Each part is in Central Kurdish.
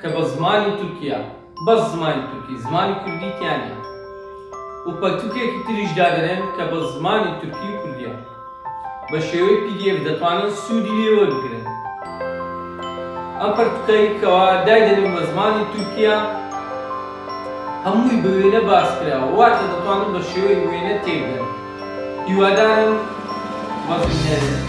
کە بە زمانی تورکیا بەس زمانی تورکی زمانی کوردی تیا نیە و پەرتوکێکی تریش دادەنێن کە بە زمانی تورکی و کوردیە. بە شێوەی pdf دەتوانن سوودی لێ وەربگرن. ئەم پەرتوکەی کەوا دایدەنێم بە زمانی تورکییە هەمووی بە وێنە باس کراوە واتە دەتوانن بە شێوەی وێنە تێبگەن. هیوادارم وەزن نەرێت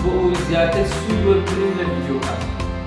بۆ ئەوەی زیاتر سوود وەربگرن لە ڤیدیۆکان.